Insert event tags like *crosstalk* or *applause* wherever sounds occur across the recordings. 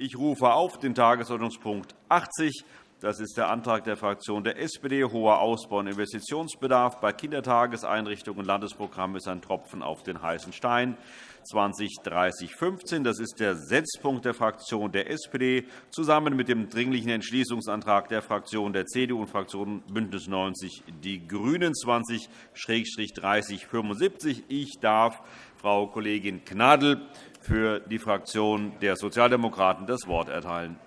Ich rufe auf den Tagesordnungspunkt 80. Das ist der Antrag der Fraktion der SPD. Hoher Ausbau- und Investitionsbedarf bei Kindertageseinrichtungen und Landesprogramm ist ein Tropfen auf den heißen Stein. 2030-15. Das ist der Setzpunkt der Fraktion der SPD zusammen mit dem Dringlichen Entschließungsantrag der Fraktion der CDU und Fraktion BÜNDNIS 90 die GRÜNEN 20-3075. Ich darf Frau Kollegin Gnadl für die Fraktion der Sozialdemokraten das Wort erteilen.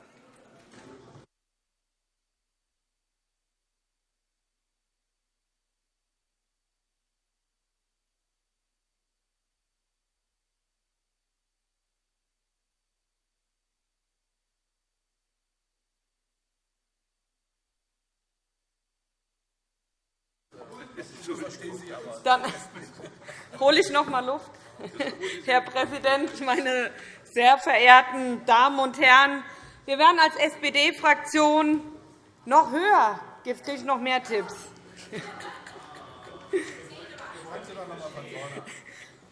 Dann *laughs* hole ich noch einmal Luft. *laughs* Herr Präsident, meine sehr verehrten Damen und Herren! Wir werden als SPD-Fraktion noch höher. Jetzt kriege ich noch mehr Tipps. *laughs*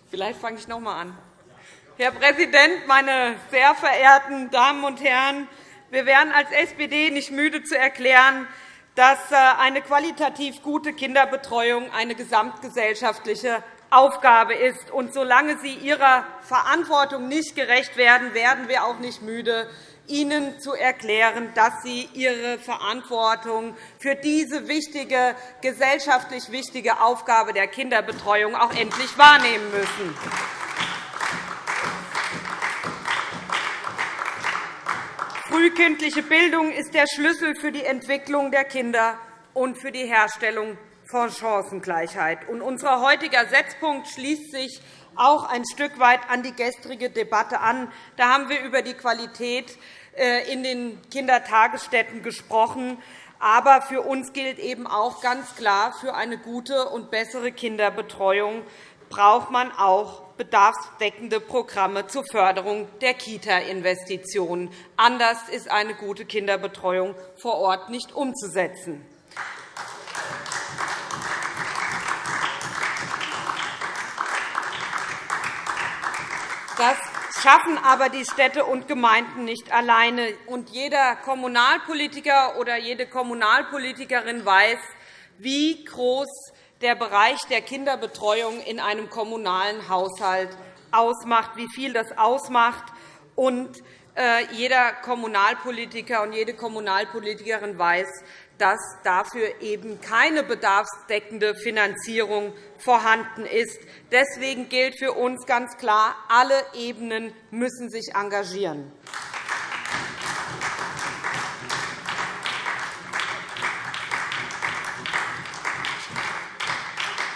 Vielleicht fange ich noch einmal an. Herr Präsident, meine sehr verehrten Damen und Herren! Wir werden als SPD nicht müde zu erklären, dass äh, eine qualitativ gute Kinderbetreuung eine gesamtgesellschaftliche Aufgabe ist. Und solange Sie Ihrer Verantwortung nicht gerecht werden, werden wir auch nicht müde, Ihnen zu erklären, dass Sie Ihre Verantwortung für diese wichtige, gesellschaftlich wichtige Aufgabe der Kinderbetreuung auch endlich wahrnehmen müssen. Frühkindliche Bildung ist der Schlüssel für die Entwicklung der Kinder und für die Herstellung von Chancengleichheit. Unser heutiger Setzpunkt schließt sich auch ein Stück weit an die gestrige Debatte an. Da haben wir über die Qualität äh, in den Kindertagesstätten gesprochen. Aber für uns gilt eben auch ganz klar, für eine gute und bessere Kinderbetreuung braucht man auch bedarfsdeckende Programme zur Förderung der Kita-Investitionen. Anders ist eine gute Kinderbetreuung vor Ort nicht umzusetzen. Das schaffen aber die Städte und Gemeinden nicht alleine. Und jeder Kommunalpolitiker oder jede Kommunalpolitikerin weiß, wie groß der Bereich der Kinderbetreuung in einem kommunalen Haushalt ausmacht, wie viel das ausmacht. Und äh, jeder Kommunalpolitiker und jede Kommunalpolitikerin weiß, dass dafür eben keine bedarfsdeckende Finanzierung vorhanden ist. Deswegen gilt für uns ganz klar, alle Ebenen müssen sich engagieren.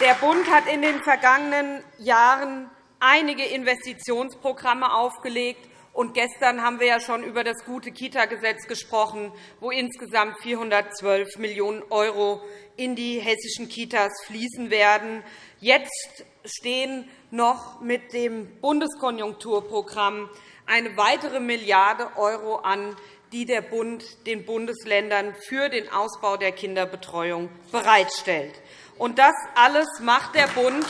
Der Bund hat in den vergangenen Jahren einige Investitionsprogramme aufgelegt. Und gestern haben wir ja schon über das gute Kita-Gesetz gesprochen, wo insgesamt 412 Millionen € in die hessischen Kitas fließen werden. Jetzt stehen noch mit dem Bundeskonjunkturprogramm eine weitere Milliarde € an, die der Bund den Bundesländern für den Ausbau der Kinderbetreuung bereitstellt. Und das alles macht der Bund.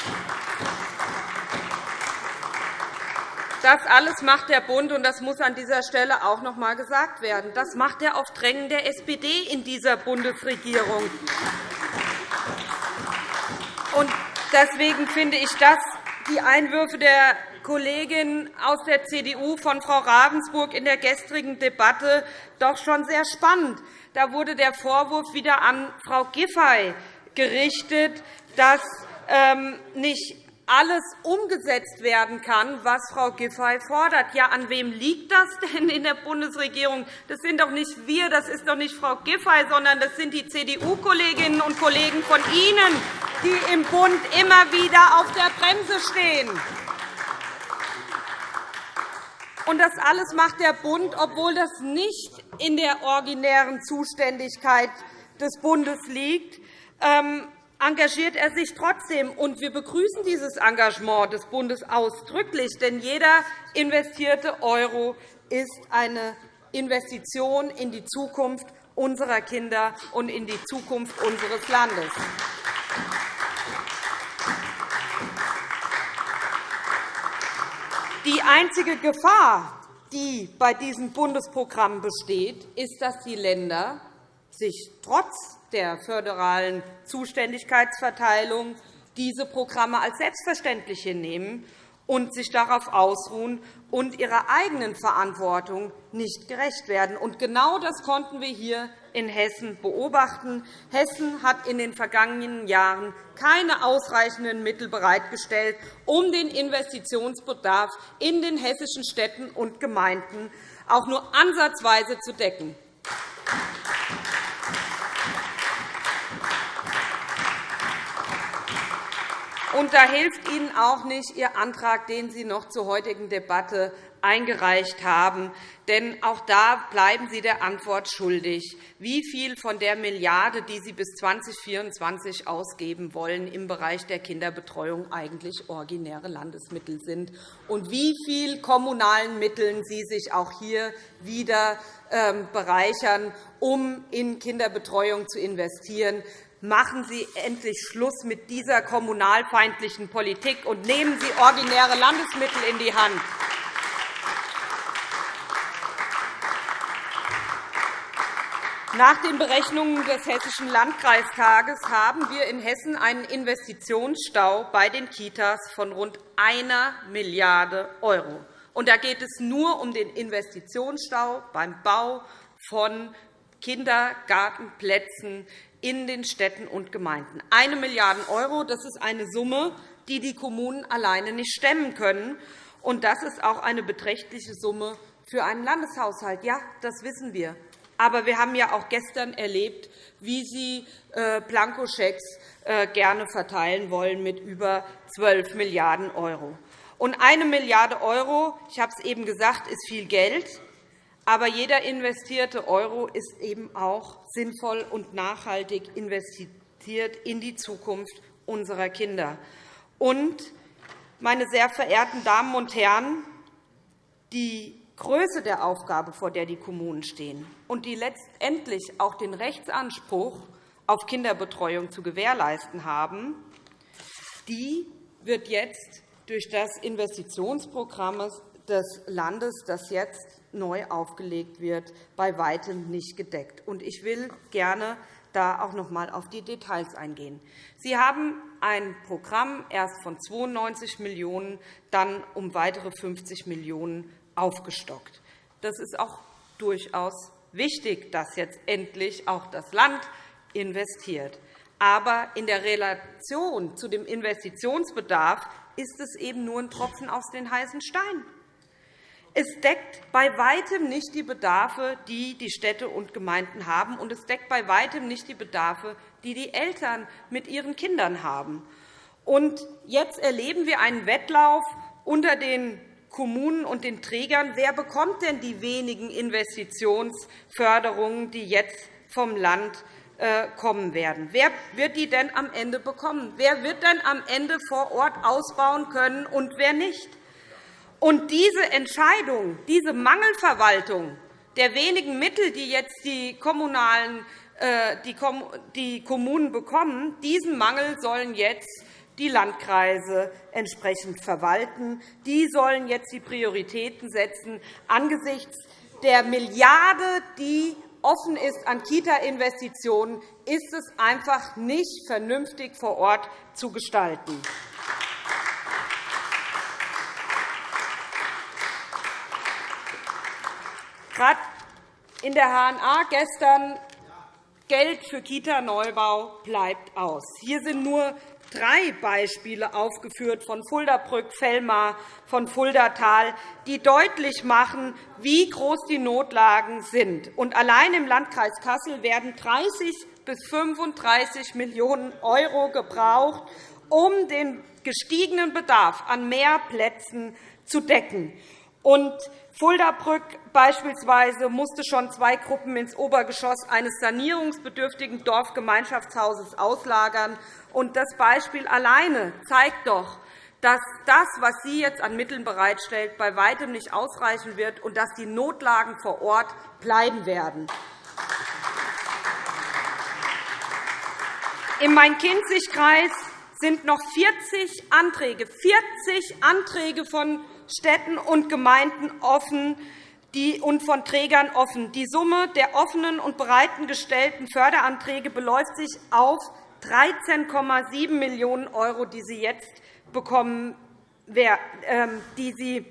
Das alles macht der Bund, und das muss an dieser Stelle auch noch einmal gesagt werden. Das macht er auf Drängen der SPD in dieser Bundesregierung. Und deswegen finde ich das, die Einwürfe der Kollegin aus der CDU von Frau Ravensburg in der gestrigen Debatte doch schon sehr spannend. Da wurde der Vorwurf wieder an Frau Giffey gerichtet, dass ähm, nicht alles umgesetzt werden kann, was Frau Giffey fordert. Ja, an wem liegt das denn in der Bundesregierung? Das sind doch nicht wir, das ist doch nicht Frau Giffey, sondern das sind die CDU-Kolleginnen und Kollegen von Ihnen, die im Bund immer wieder auf der Bremse stehen. Und das alles macht der Bund, obwohl das nicht in der originären Zuständigkeit des Bundes liegt. Engagiert er sich trotzdem. Und wir begrüßen dieses Engagement des Bundes ausdrücklich, denn jeder investierte Euro ist eine Investition in die Zukunft unserer Kinder und in die Zukunft unseres Landes. Die einzige Gefahr, die bei diesem Bundesprogramm besteht, ist, dass die Länder sich trotz der föderalen Zuständigkeitsverteilung diese Programme als selbstverständlich hinnehmen und sich darauf ausruhen und ihrer eigenen Verantwortung nicht gerecht werden. Und genau das konnten wir hier in Hessen beobachten. Hessen hat in den vergangenen Jahren keine ausreichenden Mittel bereitgestellt, um den Investitionsbedarf in den hessischen Städten und Gemeinden auch nur ansatzweise zu decken. Und da hilft Ihnen auch nicht Ihr Antrag, den Sie noch zur heutigen Debatte eingereicht haben. Denn auch da bleiben Sie der Antwort schuldig, wie viel von der Milliarde, die Sie bis 2024 ausgeben wollen, im Bereich der Kinderbetreuung eigentlich originäre Landesmittel sind und wie viel kommunalen Mitteln Sie sich auch hier wieder ähm, bereichern, um in Kinderbetreuung zu investieren. Machen Sie endlich Schluss mit dieser kommunalfeindlichen Politik und nehmen Sie originäre Landesmittel in die Hand. Nach den Berechnungen des Hessischen Landkreistages haben wir in Hessen einen Investitionsstau bei den Kitas von rund 1 Milliarde €. Da geht es nur um den Investitionsstau beim Bau von Kindergartenplätzen in den Städten und Gemeinden. 1 Milliarde €, das ist eine Summe, die die Kommunen alleine nicht stemmen können. Und das ist auch eine beträchtliche Summe für einen Landeshaushalt. Ja, das wissen wir. Aber wir haben ja auch gestern erlebt, wie Sie äh, Blankoschecks äh, gerne verteilen wollen mit über 12 Milliarden €. Und 1 Milliarde €, ich habe es eben gesagt, ist viel Geld. Aber jeder investierte Euro ist eben auch sinnvoll und nachhaltig investiert in die Zukunft unserer Kinder. Und, meine sehr verehrten Damen und Herren, die Größe der Aufgabe, vor der die Kommunen stehen und die letztendlich auch den Rechtsanspruch auf Kinderbetreuung zu gewährleisten haben, die wird jetzt durch das Investitionsprogramm des Landes, das jetzt neu aufgelegt wird, bei Weitem nicht gedeckt. Ich will gerne da auch noch einmal auf die Details eingehen. Sie haben ein Programm erst von 92 Millionen €, dann um weitere 50 Millionen € aufgestockt. Das ist auch durchaus wichtig, dass jetzt endlich auch das Land investiert. Aber in der Relation zu dem Investitionsbedarf ist es eben nur ein Tropfen aus den heißen Stein. Es deckt bei Weitem nicht die Bedarfe, die die Städte und Gemeinden haben, und es deckt bei Weitem nicht die Bedarfe, die die Eltern mit ihren Kindern haben. Und jetzt erleben wir einen Wettlauf unter den Kommunen und den Trägern. Wer bekommt denn die wenigen Investitionsförderungen, die jetzt vom Land äh, kommen werden? Wer wird die denn am Ende bekommen? Wer wird denn am Ende vor Ort ausbauen können und wer nicht? Und diese Entscheidung, diese Mangelverwaltung der wenigen Mittel, die jetzt die, kommunalen, äh, die Kommunen bekommen, diesen Mangel sollen jetzt die Landkreise entsprechend verwalten. Die sollen jetzt die Prioritäten setzen angesichts der Milliarde, die offen ist an Kita-Investitionen, ist es einfach nicht vernünftig vor Ort zu gestalten. Gerade in der HNA gestern Geld für Kita-Neubau bleibt aus. Hier sind nur drei Beispiele aufgeführt von Fuldabrück, Fellmar, von Fuldatal, die deutlich machen, wie groß die Notlagen sind. Und allein im Landkreis Kassel werden 30 bis 35 Millionen € gebraucht, um den gestiegenen Bedarf an mehr Plätzen zu decken. Und Fuldabrück beispielsweise musste schon zwei Gruppen ins Obergeschoss eines sanierungsbedürftigen Dorfgemeinschaftshauses auslagern. Das Beispiel alleine zeigt doch, dass das, was Sie jetzt an Mitteln bereitstellt, bei weitem nicht ausreichen wird und dass die Notlagen vor Ort bleiben werden. Im Main-Kinzig-Kreis sind noch 40 Anträge, 40 Anträge von Städten und Gemeinden offen, und von Trägern offen. Die Summe der offenen und bereitgestellten Förderanträge beläuft sich auf 13,7 Millionen €, die Sie jetzt bekommen, ähm, die Sie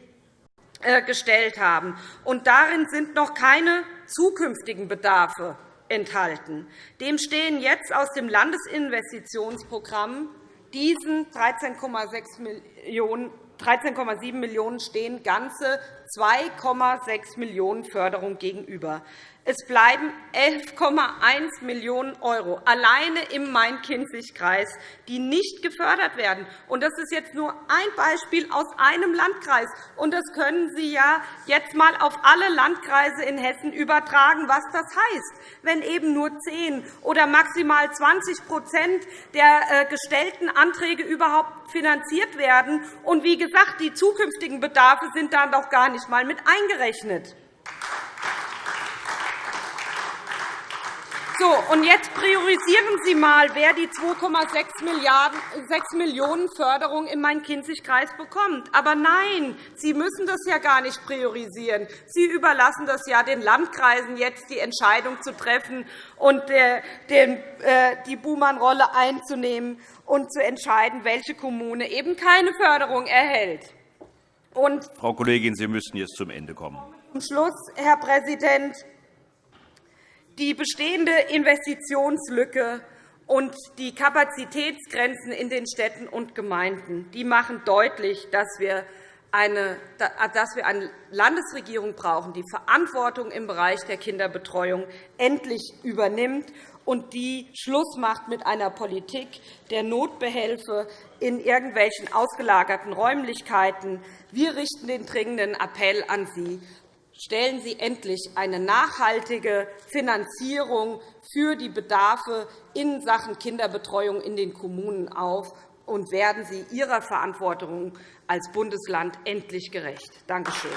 äh, gestellt haben. Und darin sind noch keine zukünftigen Bedarfe enthalten. Dem stehen jetzt aus dem Landesinvestitionsprogramm diesen 13,6 Millionen 13,7 Millionen € stehen ganze 2,6 Millionen € Förderung gegenüber. Es bleiben 11,1 Millionen € alleine im Main-Kinzig-Kreis, die nicht gefördert werden. Das ist jetzt nur ein Beispiel aus einem Landkreis. das können Sie ja jetzt einmal auf alle Landkreise in Hessen übertragen, was das heißt, wenn eben nur 10 oder maximal 20% der äh, gestellten Anträge überhaupt finanziert werden. Und wie gesagt, die zukünftigen Bedarfe sind dann doch gar nicht einmal mit eingerechnet. So, und jetzt priorisieren Sie einmal, wer die 2,6 Millionen € Förderung im Main-Kinzig-Kreis bekommt. Aber nein, Sie müssen das ja gar nicht priorisieren. Sie überlassen das ja den Landkreisen, jetzt die Entscheidung zu treffen und äh, die Buhmann-Rolle einzunehmen und zu entscheiden, welche Kommune eben keine Förderung erhält. Und Frau Kollegin, Sie müssen jetzt zum Ende kommen. Zum Schluss, Herr Präsident, die bestehende Investitionslücke und die Kapazitätsgrenzen in den Städten und Gemeinden die machen deutlich, dass wir eine, dass wir eine Landesregierung brauchen, die Verantwortung im Bereich der Kinderbetreuung endlich übernimmt und die Schluss macht mit einer Politik der Notbehelfe in irgendwelchen ausgelagerten Räumlichkeiten. Wir richten den dringenden Appell an Sie stellen Sie endlich eine nachhaltige Finanzierung für die Bedarfe in Sachen Kinderbetreuung in den Kommunen auf und werden Sie Ihrer Verantwortung als Bundesland endlich gerecht. Danke schön.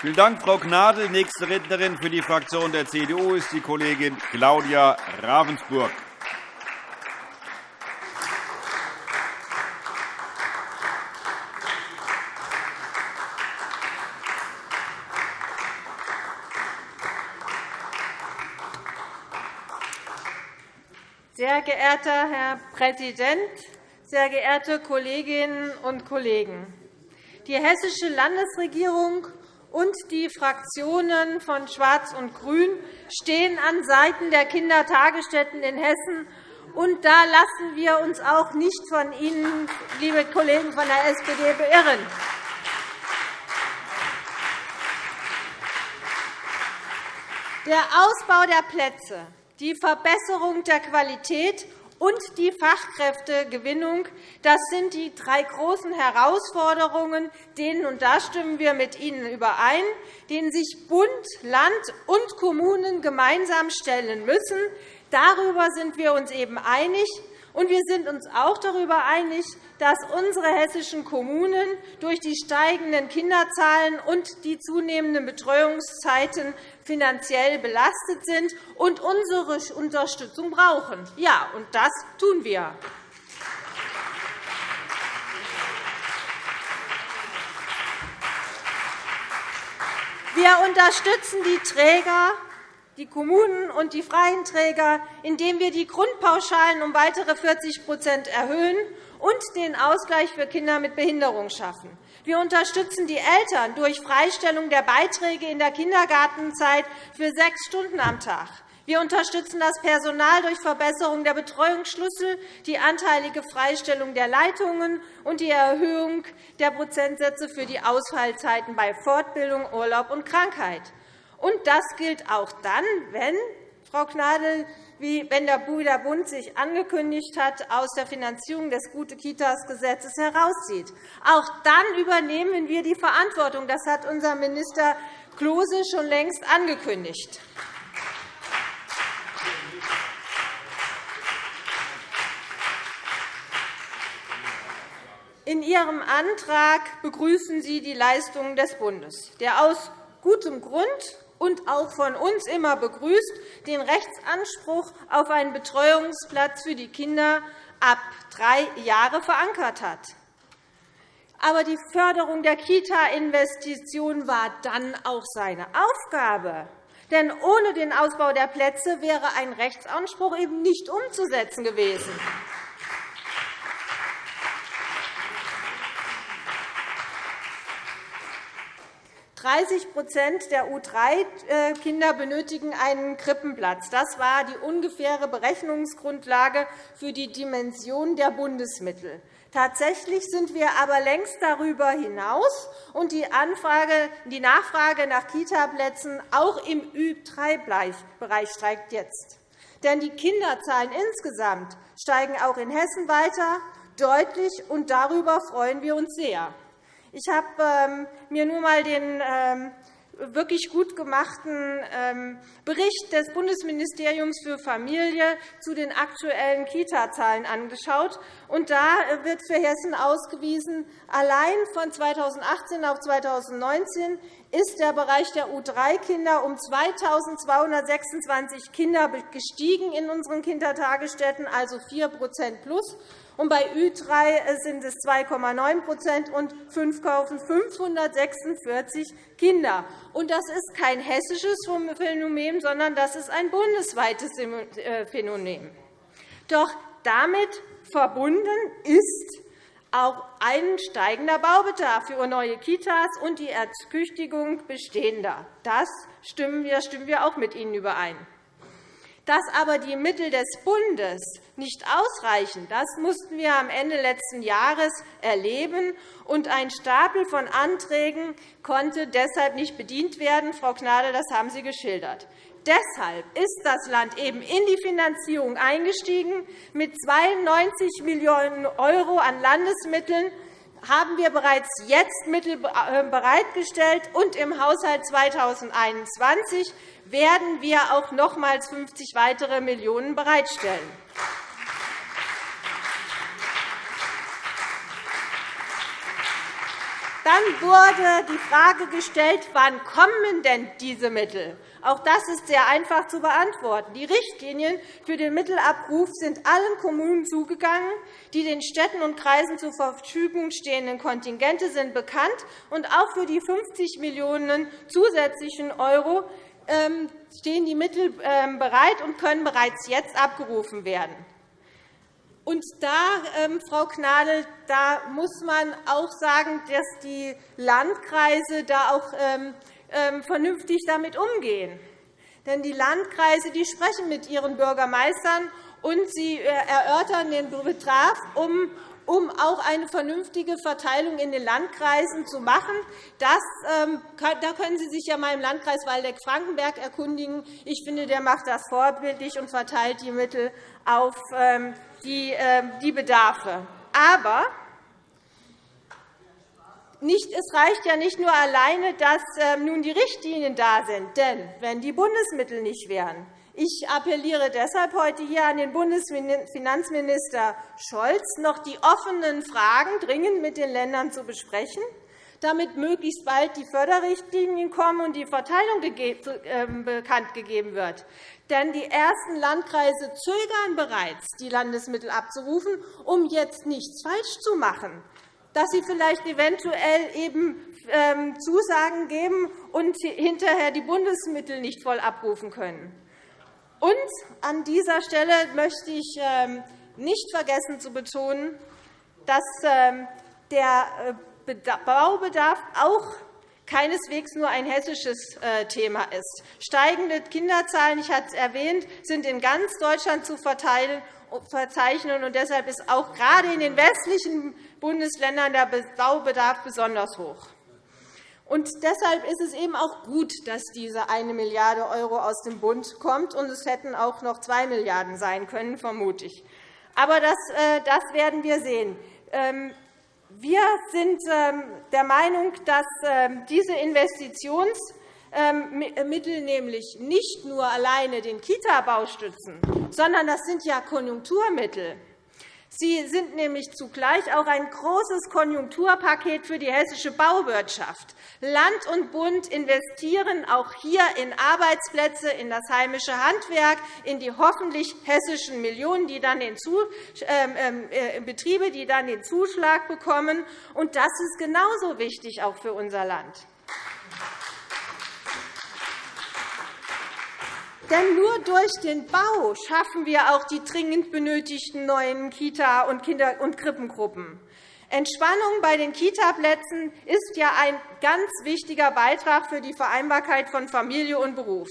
Vielen Dank, Frau Gnadl. Nächste Rednerin für die Fraktion der CDU ist die Kollegin Claudia Ravensburg. Sehr geehrter Herr Präsident, sehr geehrte Kolleginnen und Kollegen! Die Hessische Landesregierung und die Fraktionen von Schwarz und Grün stehen an Seiten der Kindertagesstätten in Hessen. Und da lassen wir uns auch nicht von Ihnen, liebe Kollegen von der SPD, beirren. Der Ausbau der Plätze die Verbesserung der Qualität und die Fachkräftegewinnung das sind die drei großen Herausforderungen, denen, und da stimmen wir mit Ihnen überein, denen sich Bund, Land und Kommunen gemeinsam stellen müssen. Darüber sind wir uns eben einig. Und wir sind uns auch darüber einig, dass unsere hessischen Kommunen durch die steigenden Kinderzahlen und die zunehmenden Betreuungszeiten finanziell belastet sind und unsere Unterstützung brauchen. Ja, und das tun wir. Wir unterstützen die Träger die Kommunen und die freien Träger, indem wir die Grundpauschalen um weitere 40% erhöhen und den Ausgleich für Kinder mit Behinderung schaffen. Wir unterstützen die Eltern durch Freistellung der Beiträge in der Kindergartenzeit für sechs Stunden am Tag. Wir unterstützen das Personal durch Verbesserung der Betreuungsschlüssel, die anteilige Freistellung der Leitungen und die Erhöhung der Prozentsätze für die Ausfallzeiten bei Fortbildung, Urlaub und Krankheit. Und das gilt auch dann, wenn, Frau Gnadl, wie wenn der Bund sich angekündigt hat, aus der Finanzierung des Gute-Kitas-Gesetzes herauszieht. Auch dann übernehmen wir die Verantwortung. Das hat unser Minister Klose schon längst angekündigt. In Ihrem Antrag begrüßen Sie die Leistungen des Bundes, der aus gutem Grund und auch von uns immer begrüßt, den Rechtsanspruch auf einen Betreuungsplatz für die Kinder ab drei Jahre verankert hat. Aber die Förderung der Kita-Investitionen war dann auch seine Aufgabe. Denn ohne den Ausbau der Plätze wäre ein Rechtsanspruch eben nicht umzusetzen gewesen. 30% der U3-Kinder benötigen einen Krippenplatz. Das war die ungefähre Berechnungsgrundlage für die Dimension der Bundesmittel. Tatsächlich sind wir aber längst darüber hinaus, und die, Nachfrage nach Kitaplätzen auch im Ü3-Bereich steigt jetzt. Denn die Kinderzahlen insgesamt steigen auch in Hessen weiter deutlich, und darüber freuen wir uns sehr. Ich habe ähm, mir nur einmal den ähm, wirklich gut gemachten ähm, Bericht des Bundesministeriums für Familie zu den aktuellen Kita-Zahlen angeschaut. da wird für Hessen ausgewiesen, allein von 2018 auf 2019 ist der Bereich der U3-Kinder um 2.226 Kinder gestiegen in unseren Kindertagesstätten, also 4% plus und bei Ü3 sind es 2,9% und 5.546 Kinder. Und das ist kein hessisches Phänomen, sondern das ist ein bundesweites Phänomen. Doch damit verbunden ist auch ein steigender Baubedarf für neue Kitas und die Ertüchtigung bestehender. Das stimmen wir, stimmen wir auch mit Ihnen überein. Dass aber die Mittel des Bundes nicht ausreichen, das mussten wir am Ende letzten Jahres erleben, und ein Stapel von Anträgen konnte deshalb nicht bedient werden. Frau Gnadl, das haben Sie geschildert. Deshalb ist das Land eben in die Finanzierung eingestiegen. Mit 92 Millionen € an Landesmitteln haben wir bereits jetzt Mittel äh, bereitgestellt, und im Haushalt 2021 werden wir auch nochmals 50 weitere Millionen bereitstellen. Dann wurde die Frage gestellt, wann kommen denn diese Mittel? Auch das ist sehr einfach zu beantworten. Die Richtlinien für den Mittelabruf sind allen Kommunen zugegangen. Die den Städten und Kreisen zur Verfügung stehenden Kontingente sind bekannt. Und auch für die 50 Millionen € zusätzlichen Euro ähm, stehen die Mittel ähm, bereit und können bereits jetzt abgerufen werden. Und da, ähm, Frau Gnadl, da muss man auch sagen, dass die Landkreise da auch vernünftig damit umgehen. Denn die Landkreise die sprechen mit ihren Bürgermeistern und sie äh, erörtern den Betrag, um auch eine vernünftige Verteilung in den Landkreisen zu machen. Das, ähm, da können Sie sich ja mal im Landkreis Waldeck-Frankenberg erkundigen. Ich finde, der macht das vorbildlich und verteilt die Mittel auf ähm, ähm, die Bedarfe. Aber nicht, es reicht ja nicht nur alleine, dass nun die Richtlinien da sind. Denn wenn die Bundesmittel nicht wären, ich appelliere deshalb heute hier an den Bundesfinanzminister Scholz, noch die offenen Fragen dringend mit den Ländern zu besprechen, damit möglichst bald die Förderrichtlinien kommen und die Verteilung ähm, bekannt gegeben wird. Denn die ersten Landkreise zögern bereits, die Landesmittel abzurufen, um jetzt nichts falsch zu machen dass sie vielleicht eventuell eben ähm, Zusagen geben und hinterher die Bundesmittel nicht voll abrufen können. Und an dieser Stelle möchte ich ähm, nicht vergessen zu betonen, dass ähm, der äh, Baubedarf auch keineswegs nur ein hessisches äh, Thema ist. Steigende Kinderzahlen, ich hatte es erwähnt, sind in ganz Deutschland zu verzeichnen. und Deshalb ist auch gerade in den westlichen Bundesländern der Baubedarf besonders hoch. Und deshalb ist es eben auch gut, dass diese 1 Milliarde € aus dem Bund kommt. Und es hätten auch noch 2 Milliarden € sein können, vermute ich. Aber das, äh, das werden wir sehen. Ähm, wir sind ähm, der Meinung, dass ähm, diese Investitionsmittel nämlich nicht nur alleine den Kita-Bau stützen, sondern das sind ja Konjunkturmittel. Sie sind nämlich zugleich auch ein großes Konjunkturpaket für die hessische Bauwirtschaft. Land und Bund investieren auch hier in Arbeitsplätze, in das heimische Handwerk, in die hoffentlich hessischen Millionen, die dann den ähm, ähm, äh, Betriebe, die dann den Zuschlag bekommen. Und das ist genauso wichtig auch für unser Land. Denn nur durch den Bau schaffen wir auch die dringend benötigten neuen Kita- und Kinder- und Krippengruppen. Entspannung bei den Kitaplätzen ist ja ein ganz wichtiger Beitrag für die Vereinbarkeit von Familie und Beruf.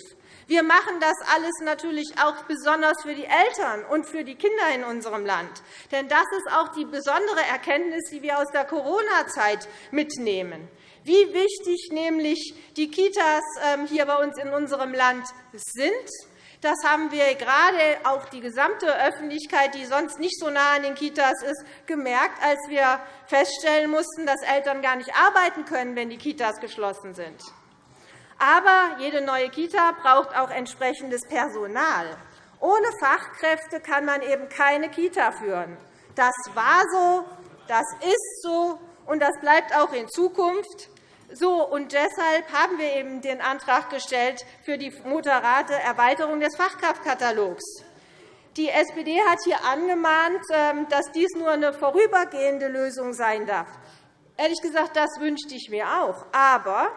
Wir machen das alles natürlich auch besonders für die Eltern und für die Kinder in unserem Land. Denn das ist auch die besondere Erkenntnis, die wir aus der Corona-Zeit mitnehmen wie wichtig nämlich die Kitas ähm, hier bei uns in unserem Land sind. Das haben wir gerade auch die gesamte Öffentlichkeit, die sonst nicht so nah an den Kitas ist, gemerkt, als wir feststellen mussten, dass Eltern gar nicht arbeiten können, wenn die Kitas geschlossen sind. Aber jede neue Kita braucht auch entsprechendes Personal. Ohne Fachkräfte kann man eben keine Kita führen. Das war so, das ist so, und das bleibt auch in Zukunft so. Und deshalb haben wir eben den Antrag gestellt für die moderate Erweiterung des Fachkraftkatalogs. Die SPD hat hier angemahnt, ähm, dass dies nur eine vorübergehende Lösung sein darf. Ehrlich gesagt, das wünschte ich mir auch. Aber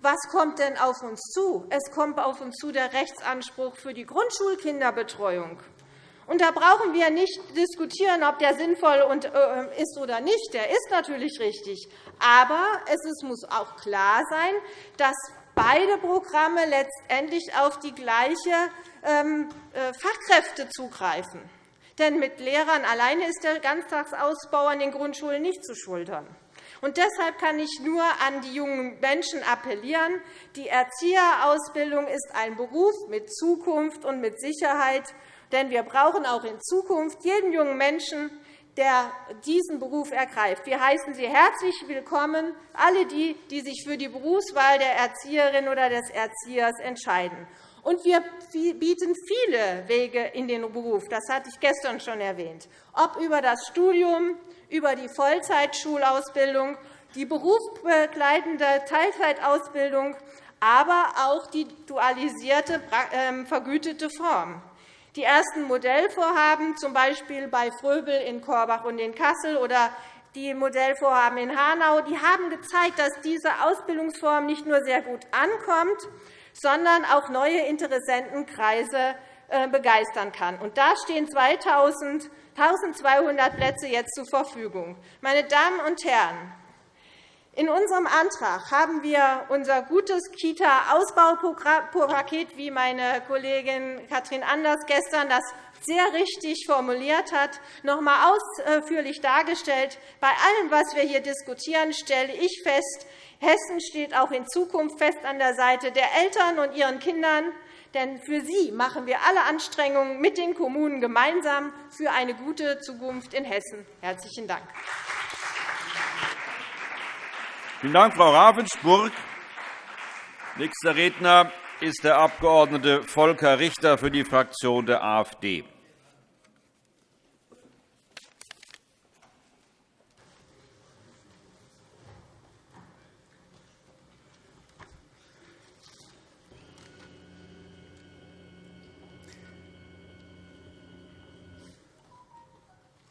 was kommt denn auf uns zu? Es kommt auf uns zu der Rechtsanspruch für die Grundschulkinderbetreuung. Und da brauchen wir nicht diskutieren, ob der sinnvoll äh, ist oder nicht. Der ist natürlich richtig. Aber es muss auch klar sein, dass beide Programme letztendlich auf die gleiche ähm, äh, Fachkräfte zugreifen. Denn mit Lehrern alleine ist der Ganztagsausbau an den Grundschulen nicht zu schultern. Und deshalb kann ich nur an die jungen Menschen appellieren. Die Erzieherausbildung ist ein Beruf mit Zukunft und mit Sicherheit. Denn wir brauchen auch in Zukunft jeden jungen Menschen, der diesen Beruf ergreift. Wir heißen Sie herzlich willkommen, alle die, die sich für die Berufswahl der Erzieherin oder des Erziehers entscheiden. Und wir bieten viele Wege in den Beruf. Das hatte ich gestern schon erwähnt. Ob über das Studium, über die Vollzeitschulausbildung, die berufsbegleitende Teilzeitausbildung, aber auch die dualisierte, ähm, vergütete Form. Die ersten Modellvorhaben, z. B. bei Fröbel in Korbach und in Kassel oder die Modellvorhaben in Hanau, die haben gezeigt, dass diese Ausbildungsform nicht nur sehr gut ankommt, sondern auch neue Interessentenkreise äh, begeistern kann. Und da stehen 1.200 Plätze jetzt zur Verfügung. Meine Damen und Herren, in unserem Antrag haben wir unser gutes Kita-Ausbaupaket, wie meine Kollegin Katrin Anders gestern das sehr richtig formuliert hat, noch einmal ausführlich dargestellt. Bei allem, was wir hier diskutieren, stelle ich fest, Hessen steht auch in Zukunft fest an der Seite der Eltern und ihren Kindern. Denn für sie machen wir alle Anstrengungen mit den Kommunen gemeinsam für eine gute Zukunft in Hessen. – Herzlichen Dank. Vielen Dank, Frau Ravensburg. Nächster Redner ist der Abg. Volker Richter für die Fraktion der AfD.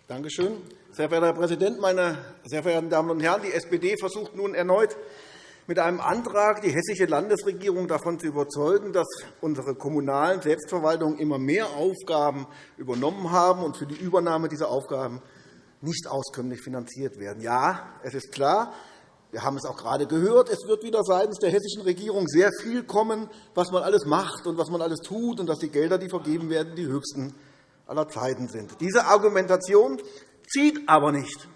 Danke schön. Sehr verehrter Herr Präsident, meine sehr verehrten Damen und Herren! Die SPD versucht nun erneut mit einem Antrag, die hessische Landesregierung davon zu überzeugen, dass unsere kommunalen Selbstverwaltungen immer mehr Aufgaben übernommen haben und für die Übernahme dieser Aufgaben nicht auskömmlich finanziert werden. Ja, es ist klar, wir haben es auch gerade gehört, es wird wieder seitens der hessischen Regierung sehr viel kommen, was man alles macht und was man alles tut, und dass die Gelder, die vergeben werden, die höchsten aller Zeiten sind. Diese Argumentation zieht aber nicht.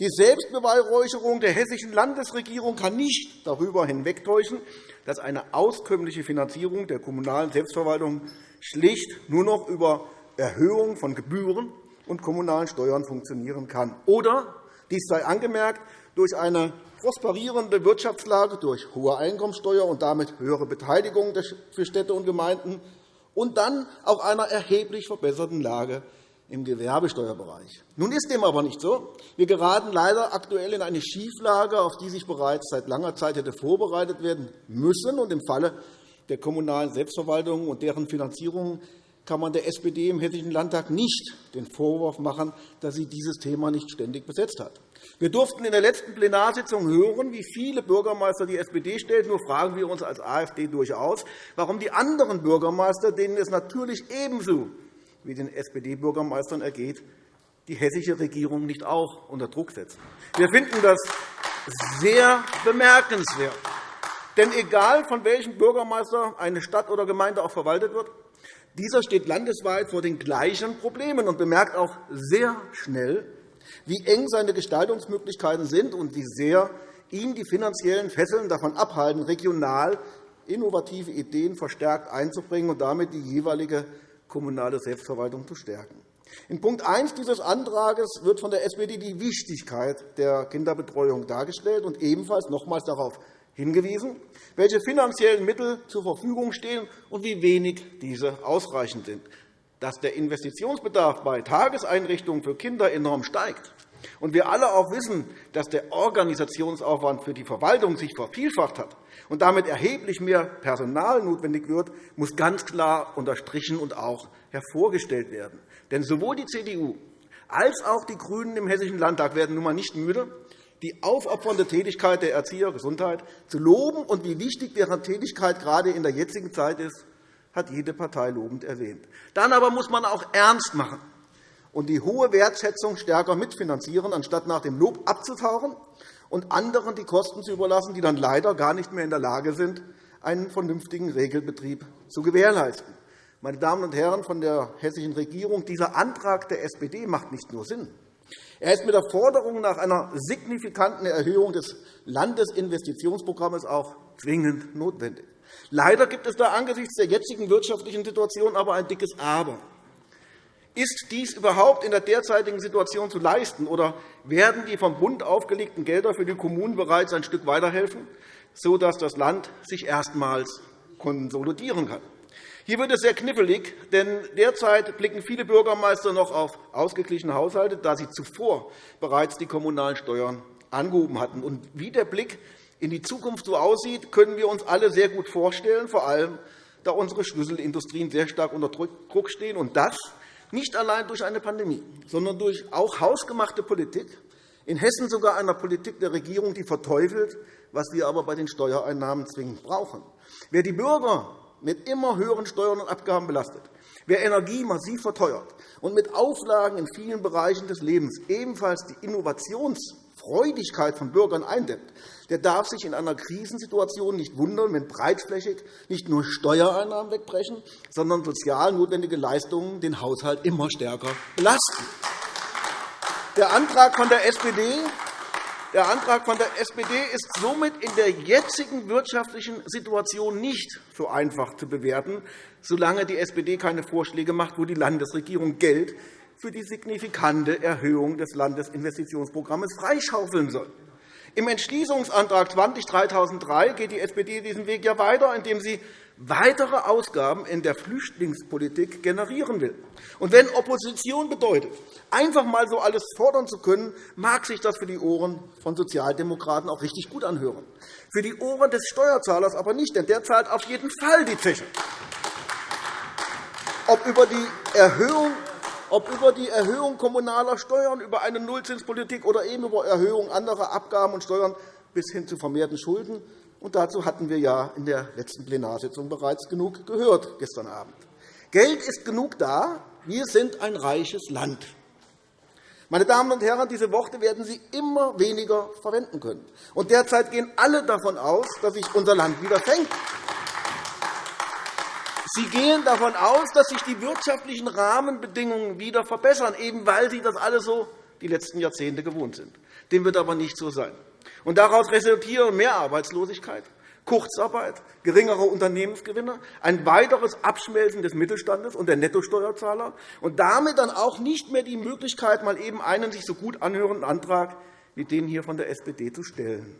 Die Selbstbeweihräucherung der hessischen Landesregierung kann nicht darüber hinwegtäuschen, dass eine auskömmliche Finanzierung der kommunalen Selbstverwaltung schlicht nur noch über Erhöhung von Gebühren und kommunalen Steuern funktionieren kann. Oder, dies sei angemerkt, durch eine prosperierende Wirtschaftslage, durch hohe Einkommensteuer und damit höhere Beteiligung für Städte und Gemeinden und dann auch einer erheblich verbesserten Lage im Gewerbesteuerbereich. Nun ist dem aber nicht so. Wir geraten leider aktuell in eine Schieflage, auf die sich bereits seit langer Zeit hätte vorbereitet werden müssen. Und Im Falle der kommunalen Selbstverwaltung und deren Finanzierung kann man der SPD im Hessischen Landtag nicht den Vorwurf machen, dass sie dieses Thema nicht ständig besetzt hat. Wir durften in der letzten Plenarsitzung hören, wie viele Bürgermeister die SPD stellt. Nur fragen wir uns als AfD durchaus, warum die anderen Bürgermeister, denen es natürlich ebenso wie den SPD-Bürgermeistern ergeht, die hessische Regierung nicht auch unter Druck setzen. Wir finden das sehr bemerkenswert. Denn egal, von welchem Bürgermeister eine Stadt oder Gemeinde auch verwaltet wird, dieser steht landesweit vor den gleichen Problemen und bemerkt auch sehr schnell, wie eng seine Gestaltungsmöglichkeiten sind und wie sehr ihn die finanziellen Fesseln davon abhalten, regional innovative Ideen verstärkt einzubringen und damit die jeweilige kommunale Selbstverwaltung zu stärken. In Punkt 1 dieses Antrags wird von der SPD die Wichtigkeit der Kinderbetreuung dargestellt und ebenfalls nochmals darauf hingewiesen, welche finanziellen Mittel zur Verfügung stehen und wie wenig diese ausreichend sind. Dass der Investitionsbedarf bei Tageseinrichtungen für Kinder enorm steigt und wir alle auch wissen, dass der Organisationsaufwand für die Verwaltung sich vervielfacht hat und damit erheblich mehr Personal notwendig wird, muss ganz klar unterstrichen und auch hervorgestellt werden. Denn sowohl die CDU als auch die GRÜNEN im Hessischen Landtag werden nun einmal nicht müde, die aufopfernde Tätigkeit der Erzieher Gesundheit zu loben und wie wichtig deren Tätigkeit gerade in der jetzigen Zeit ist, hat jede Partei lobend erwähnt. Dann aber muss man auch ernst machen und die hohe Wertschätzung stärker mitfinanzieren, anstatt nach dem Lob abzutauchen und anderen die Kosten zu überlassen, die dann leider gar nicht mehr in der Lage sind, einen vernünftigen Regelbetrieb zu gewährleisten. Meine Damen und Herren von der hessischen Regierung, dieser Antrag der SPD macht nicht nur Sinn. Er ist mit der Forderung nach einer signifikanten Erhöhung des Landesinvestitionsprogramms auch zwingend notwendig. Leider gibt es da angesichts der jetzigen wirtschaftlichen Situation aber ein dickes Aber. Ist dies überhaupt in der derzeitigen Situation zu leisten, oder werden die vom Bund aufgelegten Gelder für die Kommunen bereits ein Stück weiterhelfen, sodass das Land sich erstmals konsolidieren kann? Hier wird es sehr knifflig, denn derzeit blicken viele Bürgermeister noch auf ausgeglichene Haushalte, da sie zuvor bereits die kommunalen Steuern angehoben hatten. Und wie der Blick in die Zukunft so aussieht, können wir uns alle sehr gut vorstellen, vor allem da unsere Schlüsselindustrien sehr stark unter Druck stehen, und das nicht allein durch eine Pandemie, sondern durch auch hausgemachte Politik, in Hessen sogar einer Politik der Regierung, die verteufelt, was wir aber bei den Steuereinnahmen zwingend brauchen. Wer die Bürger mit immer höheren Steuern und Abgaben belastet, wer Energie massiv verteuert und mit Auflagen in vielen Bereichen des Lebens ebenfalls die Innovationsfreudigkeit von Bürgern eindämmt, der darf sich in einer Krisensituation nicht wundern, wenn breitflächig nicht nur Steuereinnahmen wegbrechen, sondern sozial notwendige Leistungen den Haushalt immer stärker belasten. Der Antrag von der SPD der Antrag von der SPD ist somit in der jetzigen wirtschaftlichen Situation nicht so einfach zu bewerten, solange die SPD keine Vorschläge macht, wo die Landesregierung Geld für die signifikante Erhöhung des Landesinvestitionsprogramms freischaufeln soll. Im Entschließungsantrag 20 geht die SPD diesen Weg ja weiter, indem sie weitere Ausgaben in der Flüchtlingspolitik generieren will. Und wenn Opposition bedeutet, einfach einmal so alles fordern zu können, mag sich das für die Ohren von Sozialdemokraten auch richtig gut anhören. Für die Ohren des Steuerzahlers aber nicht, denn der zahlt auf jeden Fall die Zeche. Ob über die Erhöhung ob über die Erhöhung kommunaler Steuern, über eine Nullzinspolitik oder eben über Erhöhung anderer Abgaben und Steuern bis hin zu vermehrten Schulden. Und dazu hatten wir ja in der letzten Plenarsitzung bereits genug gehört gestern Abend. Geld ist genug da. Wir sind ein reiches Land. Meine Damen und Herren, diese Worte werden Sie immer weniger verwenden können. Und derzeit gehen alle davon aus, dass sich unser Land wieder fängt. Sie gehen davon aus, dass sich die wirtschaftlichen Rahmenbedingungen wieder verbessern, eben weil Sie das alle so die letzten Jahrzehnte gewohnt sind. Dem wird aber nicht so sein. Und daraus resultieren mehr Arbeitslosigkeit, Kurzarbeit, geringere Unternehmensgewinne, ein weiteres Abschmelzen des Mittelstandes und der Nettosteuerzahler und damit dann auch nicht mehr die Möglichkeit, mal eben einen sich so gut anhörenden Antrag wie den hier von der SPD zu stellen.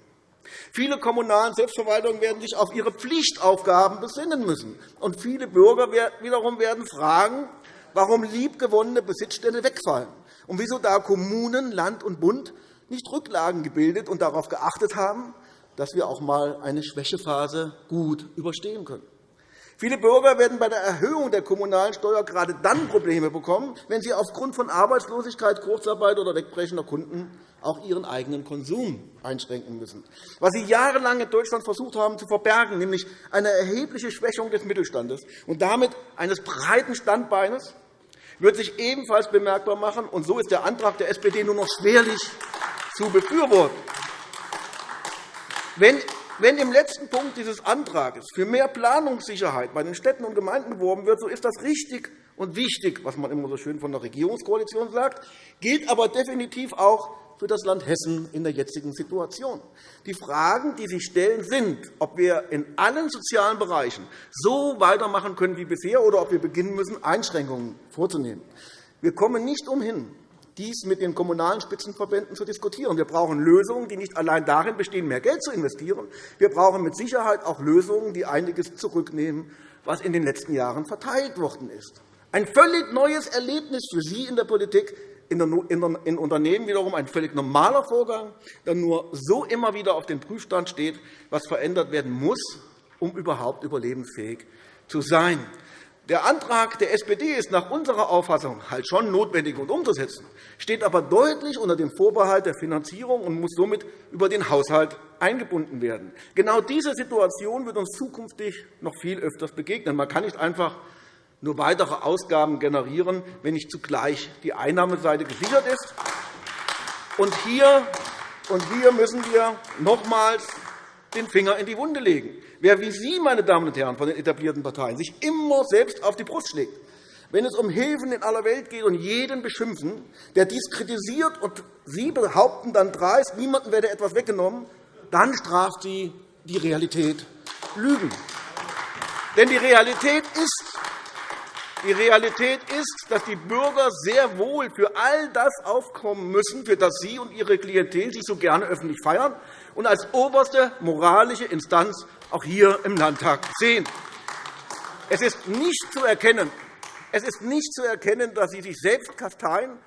Viele kommunalen Selbstverwaltungen werden sich auf ihre Pflichtaufgaben besinnen müssen. Und viele Bürger wiederum werden fragen, warum liebgewonnene Besitzstände wegfallen und wieso da Kommunen, Land und Bund nicht Rücklagen gebildet und darauf geachtet haben, dass wir auch einmal eine Schwächephase gut überstehen können. Viele Bürger werden bei der Erhöhung der kommunalen Steuer gerade dann Probleme bekommen, wenn sie aufgrund von Arbeitslosigkeit, Kurzarbeit oder wegbrechender Kunden auch ihren eigenen Konsum einschränken müssen. Was Sie jahrelang in Deutschland versucht haben zu verbergen, nämlich eine erhebliche Schwächung des Mittelstandes und damit eines breiten Standbeines, wird sich ebenfalls bemerkbar machen. Und so ist der Antrag der SPD nur noch schwerlich zu befürworten. Wenn wenn im letzten Punkt dieses Antrags für mehr Planungssicherheit bei den Städten und Gemeinden geworben wird, so ist das richtig und wichtig, was man immer so schön von der Regierungskoalition sagt, gilt aber definitiv auch für das Land Hessen in der jetzigen Situation. Die Fragen, die sich stellen, sind, ob wir in allen sozialen Bereichen so weitermachen können wie bisher oder ob wir beginnen müssen, Einschränkungen vorzunehmen. Wir kommen nicht umhin, dies mit den Kommunalen Spitzenverbänden zu diskutieren. Wir brauchen Lösungen, die nicht allein darin bestehen, mehr Geld zu investieren. Wir brauchen mit Sicherheit auch Lösungen, die einiges zurücknehmen, was in den letzten Jahren verteilt worden ist. Ein völlig neues Erlebnis für Sie in der Politik, in Unternehmen wiederum ein völlig normaler Vorgang, der nur so immer wieder auf dem Prüfstand steht, was verändert werden muss, um überhaupt überlebensfähig zu sein. Der Antrag der SPD ist nach unserer Auffassung halt schon notwendig und umzusetzen, steht aber deutlich unter dem Vorbehalt der Finanzierung und muss somit über den Haushalt eingebunden werden. Genau diese Situation wird uns zukünftig noch viel öfters begegnen. Man kann nicht einfach nur weitere Ausgaben generieren, wenn nicht zugleich die Einnahmeseite gesichert ist. Und hier, müssen wir nochmals den Finger in die Wunde legen. Wer wie Sie, meine Damen und Herren von den etablierten Parteien, sich immer selbst auf die Brust schlägt, wenn es um Hilfen in aller Welt geht und jeden beschimpfen, der dies kritisiert und Sie behaupten dann dreist, niemandem werde etwas weggenommen, dann straft Sie die Realität Lügen. Denn die Realität ist, die Realität ist, dass die Bürger sehr wohl für all das aufkommen müssen, für das Sie und Ihre Klientel sich so gerne öffentlich feiern und als oberste moralische Instanz auch hier im Landtag sehen. Es ist nicht zu erkennen, es ist nicht zu erkennen dass Sie sich selbst kasteien,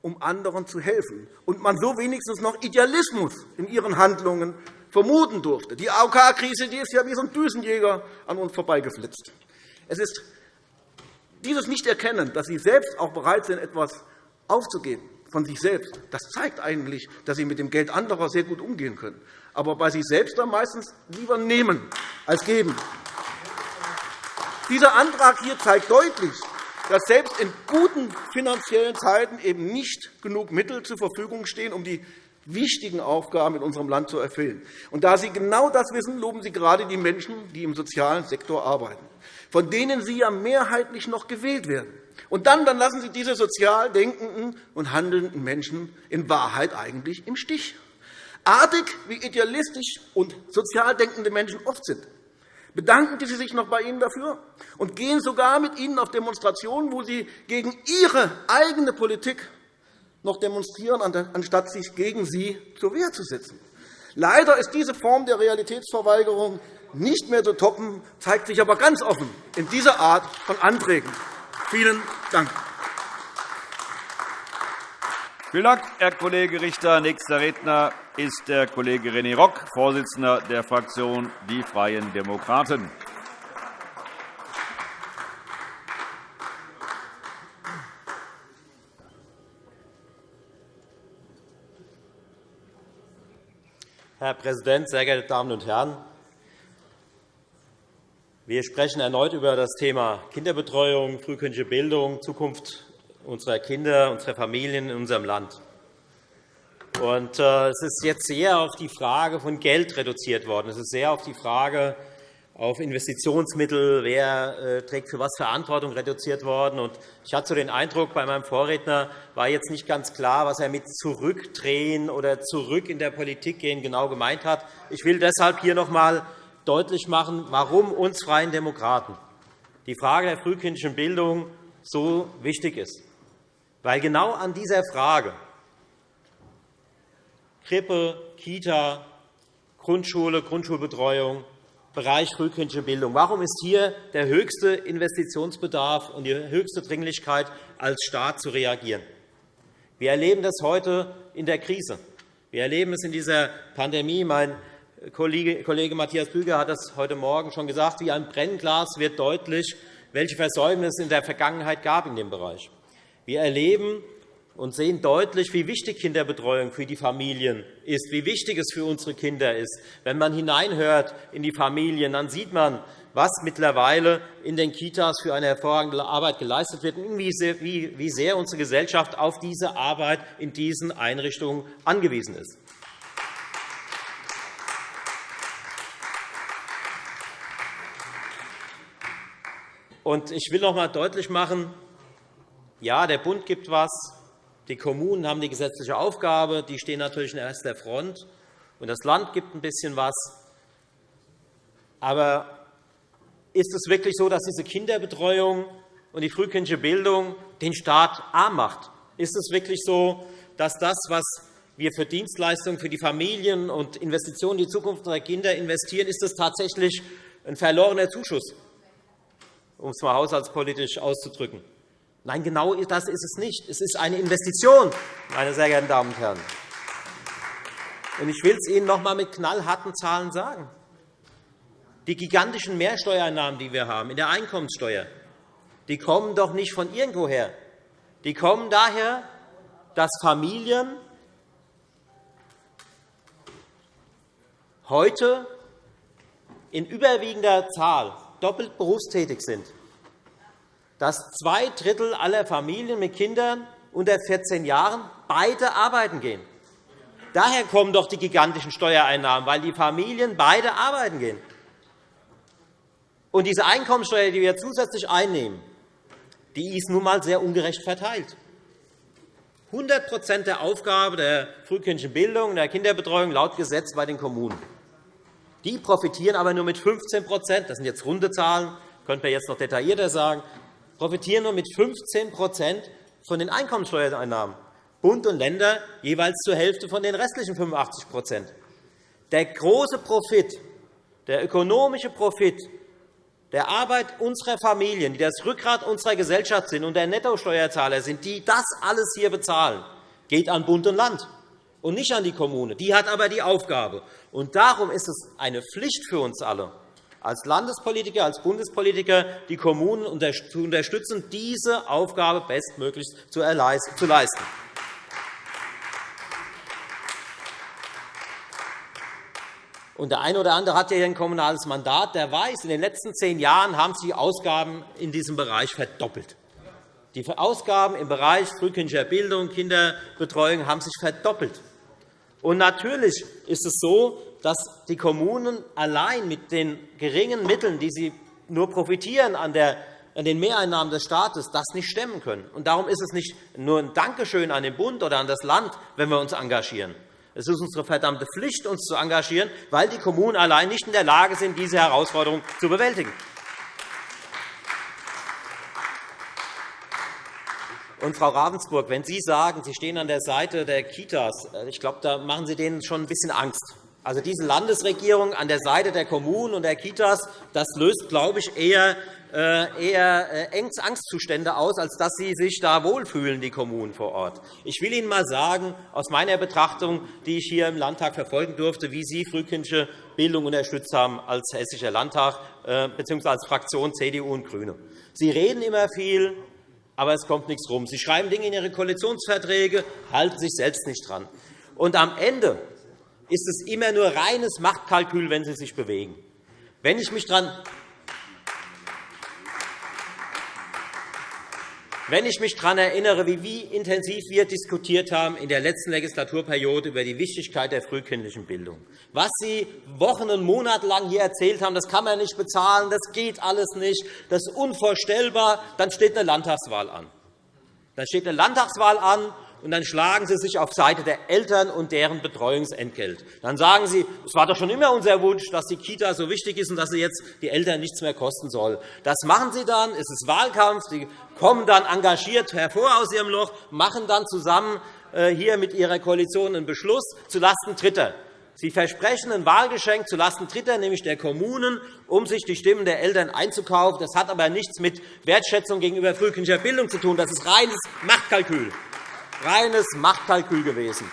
um anderen zu helfen, und man so wenigstens noch Idealismus in Ihren Handlungen vermuten durfte. Die AOK-Krise ist ja wie so ein Düsenjäger an uns vorbeigeflitzt. Es ist dieses Nicht-Erkennen, dass Sie selbst auch bereit sind, etwas aufzugeben, von sich selbst. Das zeigt eigentlich, dass Sie mit dem Geld anderer sehr gut umgehen können, aber bei sich selbst dann meistens lieber nehmen als geben. Dieser Antrag hier zeigt deutlich, dass selbst in guten finanziellen Zeiten eben nicht genug Mittel zur Verfügung stehen, um die wichtigen Aufgaben in unserem Land zu erfüllen. Und da Sie genau das wissen, loben Sie gerade die Menschen, die im sozialen Sektor arbeiten, von denen Sie ja mehrheitlich noch gewählt werden. Und dann, dann lassen Sie diese sozial denkenden und handelnden Menschen in Wahrheit eigentlich im Stich. Artig, wie idealistisch und sozial denkende Menschen oft sind, bedanken Sie sich noch bei Ihnen dafür und gehen sogar mit Ihnen auf Demonstrationen, wo Sie gegen Ihre eigene Politik noch demonstrieren, anstatt sich gegen sie zur Wehr zu setzen. Leider ist diese Form der Realitätsverweigerung nicht mehr zu toppen, zeigt sich aber ganz offen in dieser Art von Anträgen. Vielen Dank. Vielen Dank, Herr Kollege Richter. Nächster Redner ist der Kollege René Rock, Vorsitzender der Fraktion Die Freien Demokraten. Herr Präsident, sehr geehrte Damen und Herren! Wir sprechen erneut über das Thema Kinderbetreuung, frühkindliche Bildung, Zukunft unserer Kinder, unserer Familien in unserem Land. Äh, es ist jetzt sehr auf die Frage von Geld reduziert worden. Es ist sehr auf die Frage auf Investitionsmittel, wer äh, trägt für was Verantwortung reduziert worden. Ich hatte den Eindruck, bei meinem Vorredner war jetzt nicht ganz klar, was er mit zurückdrehen oder zurück in der Politik gehen genau gemeint hat. Ich will deshalb hier noch einmal deutlich machen, warum uns Freien Demokraten die Frage der frühkindlichen Bildung so wichtig ist. Weil genau an dieser Frage Krippe, Kita, Grundschule, Grundschulbetreuung Bereich frühkindliche Bildung. Warum ist hier der höchste Investitionsbedarf und die höchste Dringlichkeit, als Staat zu reagieren? Wir erleben das heute in der Krise. Wir erleben es in dieser Pandemie. Mein Kollege Matthias Büger hat das heute Morgen schon gesagt. Wie ein Brennglas wird deutlich, welche Versäumnisse es in der Vergangenheit gab in dem Bereich. Wir erleben und sehen deutlich, wie wichtig Kinderbetreuung für die Familien ist, wie wichtig es für unsere Kinder ist. Wenn man hineinhört in die Familien, dann sieht man, was mittlerweile in den Kitas für eine hervorragende Arbeit geleistet wird und wie sehr unsere Gesellschaft auf diese Arbeit in diesen Einrichtungen angewiesen ist. Ich will noch einmal deutlich machen, ja, der Bund gibt etwas, die Kommunen haben die gesetzliche Aufgabe, die stehen natürlich in erster Front, und das Land gibt ein bisschen was. Aber ist es wirklich so, dass diese Kinderbetreuung und die frühkindliche Bildung den Staat arm macht? Ist es wirklich so, dass das, was wir für Dienstleistungen für die Familien und Investitionen in die Zukunft unserer Kinder investieren, ist das tatsächlich ein verlorener Zuschuss, um es einmal haushaltspolitisch auszudrücken? Nein, genau das ist es nicht. Es ist eine Investition, meine sehr geehrten Damen und Herren. Ich will es Ihnen noch einmal mit knallharten Zahlen sagen. Die gigantischen Mehrsteuereinnahmen, die wir haben in der Einkommenssteuer, die kommen doch nicht von irgendwoher. Die kommen daher, dass Familien heute in überwiegender Zahl doppelt berufstätig sind dass zwei Drittel aller Familien mit Kindern unter 14 Jahren beide arbeiten gehen. Daher kommen doch die gigantischen Steuereinnahmen, weil die Familien beide arbeiten gehen. Und diese Einkommensteuer, die wir zusätzlich einnehmen, die ist nun einmal sehr ungerecht verteilt. 100% der Aufgabe der frühkindlichen Bildung und der Kinderbetreuung laut Gesetz bei den Kommunen. Die profitieren aber nur mit 15 Das sind jetzt runde Zahlen, könnte man jetzt noch detaillierter sagen. Profitieren nur mit 15 von den Einkommensteuereinnahmen, Bund und Länder jeweils zur Hälfte von den restlichen 85 Der große Profit, der ökonomische Profit der Arbeit unserer Familien, die das Rückgrat unserer Gesellschaft sind und der Nettosteuerzahler sind, die das alles hier bezahlen, geht an Bund und Land und nicht an die Kommune. Die hat aber die Aufgabe. Und darum ist es eine Pflicht für uns alle, als Landespolitiker, als Bundespolitiker die Kommunen zu unterstützen, diese Aufgabe bestmöglich zu leisten. Und der eine oder andere hat ja ein kommunales Mandat. Der weiß, in den letzten zehn Jahren haben sich die Ausgaben in diesem Bereich verdoppelt. Die Ausgaben im Bereich frühkindlicher Bildung, Kinderbetreuung haben sich verdoppelt. Und natürlich ist es so, dass die Kommunen allein mit den geringen Mitteln, die sie nur profitieren an den Mehreinnahmen des Staates, das nicht stemmen können. Und darum ist es nicht nur ein Dankeschön an den Bund oder an das Land, wenn wir uns engagieren. Es ist unsere verdammte Pflicht, uns zu engagieren, weil die Kommunen allein nicht in der Lage sind, diese Herausforderung zu bewältigen. Und, Frau Ravensburg, wenn Sie sagen, Sie stehen an der Seite der Kitas, äh, ich glaube, da machen Sie denen schon ein bisschen Angst. Also diese Landesregierung an der Seite der Kommunen und der Kitas, das löst, glaube ich, eher, äh, eher äh, Angstzustände aus, als dass sie sich da wohlfühlen, die Kommunen vor Ort. Ich will Ihnen einmal sagen, aus meiner Betrachtung, die ich hier im Landtag verfolgen durfte, wie Sie frühkindliche Bildung unterstützt haben als Hessischer Landtag bzw. als Fraktion CDU und GRÜNE. Sie reden immer viel, aber es kommt nichts rum. Sie schreiben Dinge in Ihre Koalitionsverträge, halten sich selbst nicht dran. Und am Ende ist es immer nur reines Machtkalkül, wenn Sie sich bewegen. Wenn ich mich daran Wenn ich mich daran erinnere, wie intensiv wir diskutiert haben in der letzten Legislaturperiode über die Wichtigkeit der frühkindlichen Bildung, was Sie Wochen und Monate lang hier erzählt haben, das kann man nicht bezahlen, das geht alles nicht, das ist unvorstellbar, dann steht eine Landtagswahl an. Dann steht eine Landtagswahl an, und dann schlagen Sie sich auf Seite der Eltern und deren Betreuungsentgelt. Dann sagen Sie, es war doch schon immer unser Wunsch, dass die Kita so wichtig ist und dass sie jetzt die Eltern nichts mehr kosten soll. Das machen Sie dann, es ist Wahlkampf, Sie kommen dann engagiert hervor aus Ihrem Loch, machen dann zusammen äh, hier mit Ihrer Koalition einen Beschluss zulasten Dritter. Sie versprechen ein Wahlgeschenk zulasten Dritter, nämlich der Kommunen, um sich die Stimmen der Eltern einzukaufen. Das hat aber nichts mit Wertschätzung gegenüber frühkindlicher Bildung zu tun. Das ist reines Machtkalkül. Reines Machtkalkül gewesen.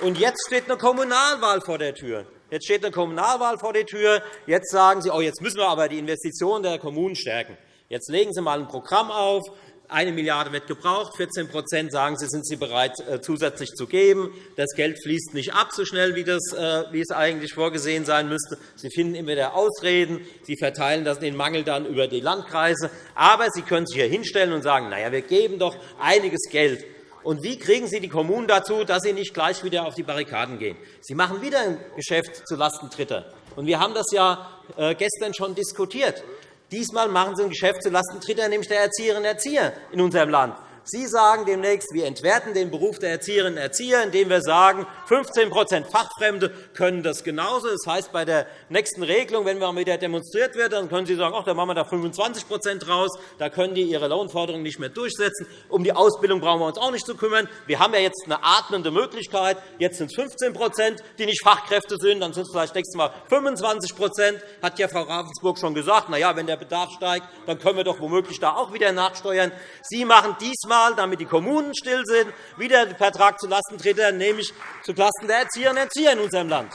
Und jetzt steht eine Kommunalwahl vor der Tür. Jetzt steht eine Kommunalwahl vor der Tür. Jetzt sagen Sie, oh, jetzt müssen wir aber die Investitionen der Kommunen stärken. Jetzt legen Sie einmal ein Programm auf, eine Milliarde wird gebraucht, 14% sagen Sie, sind Sie bereit, äh, zusätzlich zu geben. Das Geld fließt nicht ab so schnell, wie, das, äh, wie es eigentlich vorgesehen sein müsste. Sie finden immer wieder Ausreden. Sie verteilen den Mangel dann über die Landkreise. Aber Sie können sich hier hinstellen und sagen, na ja, wir geben doch einiges Geld. Und wie kriegen Sie die Kommunen dazu, dass sie nicht gleich wieder auf die Barrikaden gehen? Sie machen wieder ein Geschäft zulasten Dritter. Und wir haben das ja äh, gestern schon diskutiert. Diesmal machen Sie ein Geschäft zulasten Dritter, nämlich der Erzieherinnen und Erzieher in unserem Land. Sie sagen demnächst, wir entwerten den Beruf der Erzieherinnen und Erzieher, indem wir sagen, 15% Fachfremde können das genauso. Das heißt, bei der nächsten Regelung, wenn mal wieder demonstriert wird, dann können Sie sagen, ach, da machen wir da 25% raus, da können die ihre Lohnforderungen nicht mehr durchsetzen. Um die Ausbildung brauchen wir uns auch nicht zu kümmern. Wir haben ja jetzt eine atmende Möglichkeit. Jetzt sind es 15% die nicht Fachkräfte sind, dann sind es vielleicht nächstes Mal 25% hat ja Frau Ravensburg schon gesagt. Na ja, wenn der Bedarf steigt, dann können wir doch womöglich da auch wieder nachsteuern. Sie machen diesmal Mal, damit die Kommunen still sind, wieder den Vertrag zulasten Dritter, nämlich zulasten der Erzieherinnen und Erzieher in unserem Land.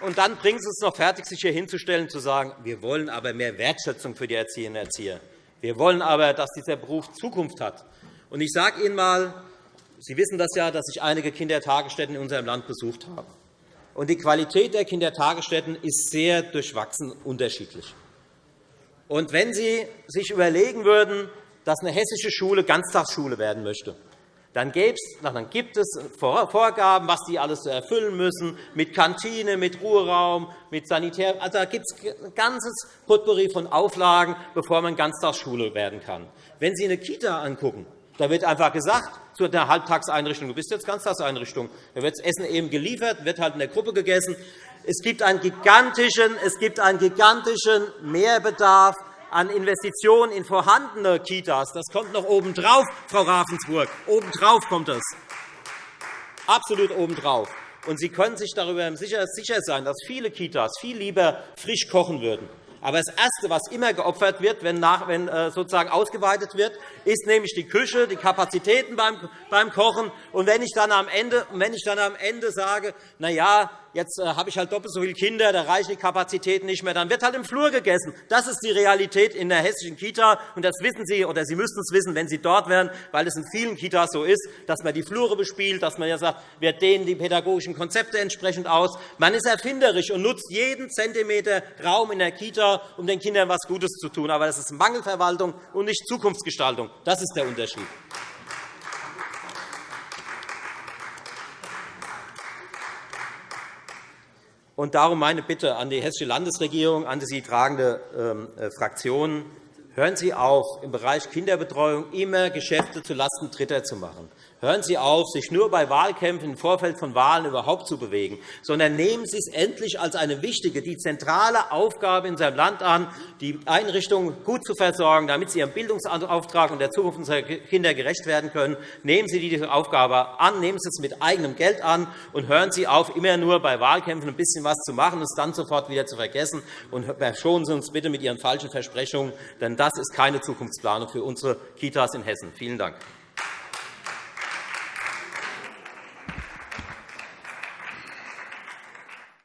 Und dann Sie es noch fertig, sich hier hinzustellen und zu sagen, wir wollen aber mehr Wertschätzung für die Erzieherinnen und Erzieher. Wir wollen aber, dass dieser Beruf Zukunft hat. Und ich sage Ihnen einmal, Sie wissen das ja, dass ich einige Kindertagesstätten in unserem Land besucht habe. Und die Qualität der Kindertagesstätten ist sehr durchwachsen unterschiedlich. Und wenn Sie sich überlegen würden, dass eine hessische Schule Ganztagsschule werden möchte, dann gibt es Vorgaben, was die alles erfüllen müssen, mit Kantine, mit Ruheraum, mit Sanitär. Also, da gibt es ein ganzes Potpourri von Auflagen, bevor man Ganztagsschule werden kann. Wenn Sie eine Kita angucken, da wird einfach gesagt, zu einer Halbtagseinrichtung, du bist jetzt Ganztagseinrichtung, da wird das Essen eben geliefert, wird halt in der Gruppe gegessen. Es gibt einen gigantischen, es gibt einen gigantischen Mehrbedarf an Investitionen in vorhandene Kitas. Das kommt noch obendrauf, Frau Ravensburg. Obendrauf kommt das. Absolut obendrauf. Und Sie können sich darüber sicher sein, dass viele Kitas viel lieber frisch kochen würden. Aber das Erste, was immer geopfert wird, wenn, äh, sozusagen ausgeweitet wird, ist nämlich die Küche, die Kapazitäten beim, beim Kochen. Und wenn ich dann am Ende, wenn ich dann am Ende sage, na ja, jetzt äh, habe ich halt doppelt so viele Kinder, da reichen die Kapazitäten nicht mehr, dann wird halt im Flur gegessen. Das ist die Realität in der hessischen Kita. Und das wissen Sie, oder Sie müssten es wissen, wenn Sie dort wären, weil es in vielen Kitas so ist, dass man die Flure bespielt, dass man ja sagt, wir dehnen die pädagogischen Konzepte entsprechend aus. Man ist erfinderisch und nutzt jeden Zentimeter Raum in der Kita, um den Kindern etwas Gutes zu tun. Aber das ist Mangelverwaltung und nicht Zukunftsgestaltung. Das ist der Unterschied. Und darum meine Bitte an die Hessische Landesregierung, an die sie tragende ähm, äh, Fraktionen. Hören Sie auf, im Bereich Kinderbetreuung immer Geschäfte zulasten Dritter zu machen. Hören Sie auf, sich nur bei Wahlkämpfen im Vorfeld von Wahlen überhaupt zu bewegen, sondern nehmen Sie es endlich als eine wichtige, die zentrale Aufgabe in seinem Land an, die Einrichtungen gut zu versorgen, damit sie ihrem Bildungsauftrag und der Zukunft unserer Kinder gerecht werden können. Nehmen Sie diese Aufgabe an, nehmen Sie es mit eigenem Geld an und hören Sie auf, immer nur bei Wahlkämpfen ein bisschen was zu machen und es dann sofort wieder zu vergessen. Und verschonen Sie uns bitte mit Ihren falschen Versprechungen, denn das ist keine Zukunftsplanung für unsere Kitas in Hessen. Vielen Dank.